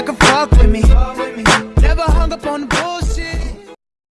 that could fuck with me. Never hung up on the bullshit.